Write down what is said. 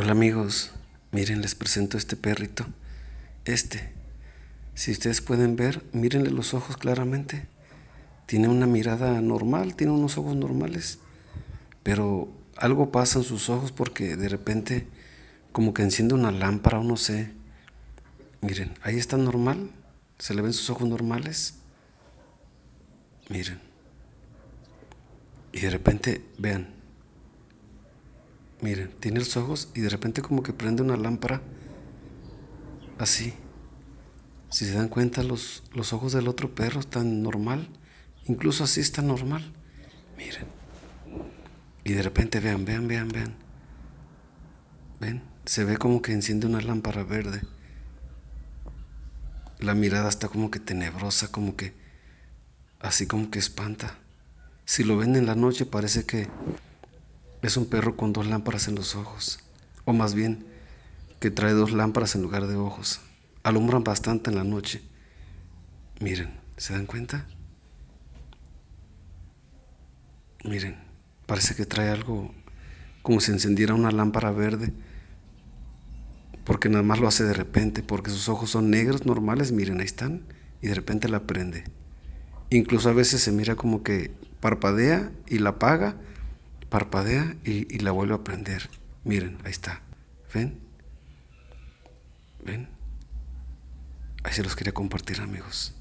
Hola amigos, miren les presento este perrito, este. Si ustedes pueden ver, mírenle los ojos claramente. Tiene una mirada normal, tiene unos ojos normales, pero algo pasa en sus ojos porque de repente como que enciende una lámpara o no sé. Miren, ahí está normal, se le ven sus ojos normales. Miren. Y de repente, vean, Miren, tiene los ojos y de repente como que prende una lámpara así. Si se dan cuenta, los, los ojos del otro perro están normal. Incluso así está normal. Miren. Y de repente vean, vean, vean, vean. ¿Ven? Se ve como que enciende una lámpara verde. La mirada está como que tenebrosa, como que así como que espanta. Si lo ven en la noche parece que es un perro con dos lámparas en los ojos, o más bien que trae dos lámparas en lugar de ojos. Alumbran bastante en la noche. Miren, ¿se dan cuenta? Miren, parece que trae algo como si encendiera una lámpara verde, porque nada más lo hace de repente, porque sus ojos son negros normales, miren, ahí están, y de repente la prende. Incluso a veces se mira como que parpadea y la apaga parpadea y, la vuelve a prender. Miren, ahí está. ¿Ven? ¿Ven? Ahí se los quería compartir, amigos.